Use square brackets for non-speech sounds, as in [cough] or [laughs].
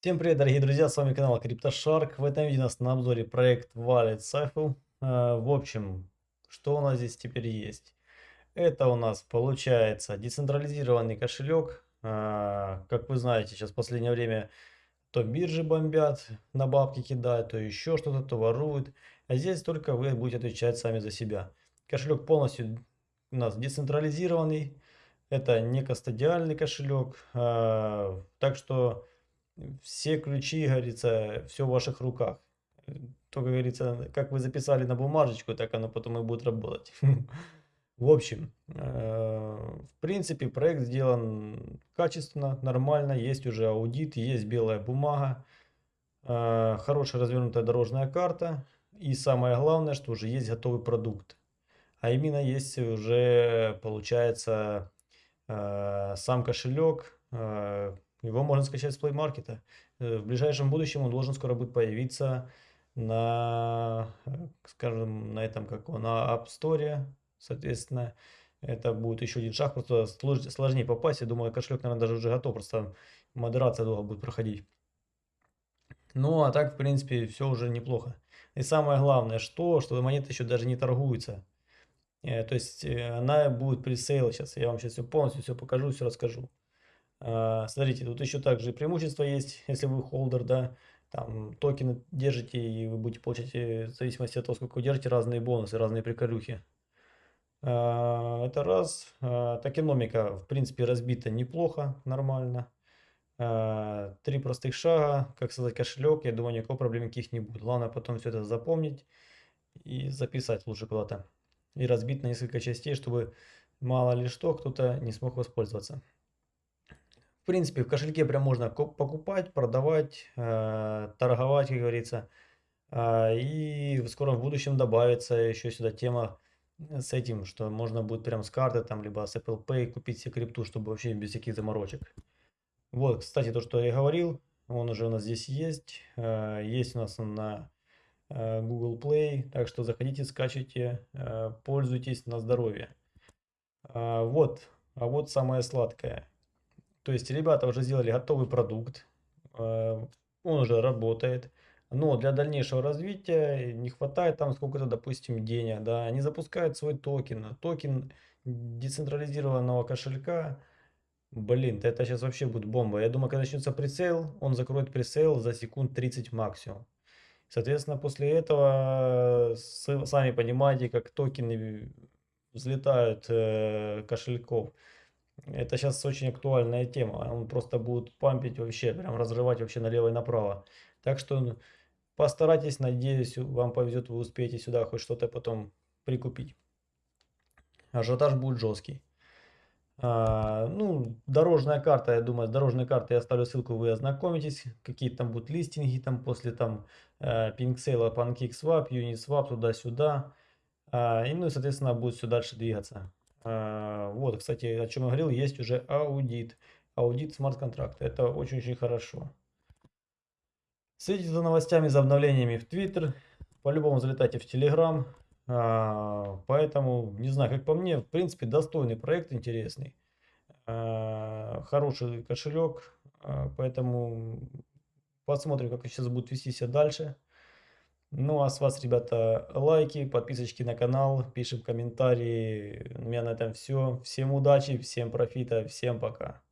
Всем привет, дорогие друзья, с вами канал CryptoShark. В этом видео у нас на обзоре проект Wallet Cypher. Э, в общем, что у нас здесь теперь есть? Это у нас получается децентрализированный кошелек. Э, как вы знаете, сейчас в последнее время то биржи бомбят, на бабки кидают, то еще что-то, то воруют. А здесь только вы будете отвечать сами за себя. Кошелек полностью у нас децентрализированный. Это не кастодиальный кошелек. Э, так что все ключи, говорится, все в ваших руках. Только, говорится, как вы записали на бумажечку, так оно потом и будет работать. [laughs] В общем, э, в принципе, проект сделан качественно, нормально, есть уже аудит, есть белая бумага, э, хорошая развернутая дорожная карта и самое главное, что уже есть готовый продукт. А именно есть уже, получается, э, сам кошелек, его можно скачать с Play Market. Э, в ближайшем будущем он должен скоро будет появиться на, э, скажем, на этом, как на App Store, соответственно. Это будет еще один шаг, просто сложнее попасть. Я думаю, кошелек, наверное, даже уже готов, просто модерация долго будет проходить. Ну, а так, в принципе, все уже неплохо. И самое главное, что, что монета еще даже не торгуется. Э, то есть, она будет пресейл сейчас. Я вам сейчас все полностью все покажу, все расскажу. А, смотрите, тут еще также преимущество есть, [laughs] если вы холдер, да, там токены держите и вы будете получать, э, в зависимости от того, сколько вы держите, разные бонусы, разные приколюхи. А, это раз. А, токеномика, в принципе, разбита неплохо, нормально. Три простых шага, как создать кошелек, я думаю, никакого проблем никаких не будет. Главное потом все это запомнить и записать лучше куда-то. И разбить на несколько частей, чтобы мало ли что, кто-то не смог воспользоваться принципе, в кошельке прям можно покупать, продавать, э, торговать, как говорится. Э, и в скором будущем добавится еще сюда тема с этим, что можно будет прям с карты, там, либо с Apple Pay купить себе крипту, чтобы вообще без всяких заморочек. Вот, кстати, то, что я говорил, он уже у нас здесь есть. Э, есть у нас на э, Google Play, так что заходите, скачивайте, э, пользуйтесь на здоровье. Э, вот, а вот самое сладкое. То есть ребята уже сделали готовый продукт, э, он уже работает, но для дальнейшего развития не хватает там сколько-то, допустим, денег, да, они запускают свой токен, токен децентрализированного кошелька, блин, это сейчас вообще будет бомба. Я думаю, когда начнется прицел, он закроет прицел за секунд 30 максимум. Соответственно, после этого, сами понимаете, как токены взлетают э, кошельков. Это сейчас очень актуальная тема. Он просто будет пампить вообще, прям разрывать вообще налево и направо. Так что постарайтесь, надеюсь, вам повезет, вы успеете сюда хоть что-то потом прикупить. Ажиотаж будет жесткий. А, ну, дорожная карта, я думаю, с дорожной картой я оставлю ссылку, вы ознакомитесь. Какие там будут листинги там после там э, PinkSale, PancakeSwap, Uniswap, туда-сюда. А, и ну и, соответственно, будет все дальше двигаться. А, вот, кстати, о чем я говорил, есть уже аудит. Аудит смарт-контракта. Это очень-очень хорошо. Следите за новостями, за обновлениями в Твиттер. По-любому залетайте в Телеграм. А, поэтому, не знаю, как по мне, в принципе, достойный проект, интересный. А, хороший кошелек. Поэтому посмотрим, как сейчас будут вести себя дальше. Ну а с вас, ребята, лайки, подписочки на канал, пишем комментарии. У меня на этом все. Всем удачи, всем профита, всем пока.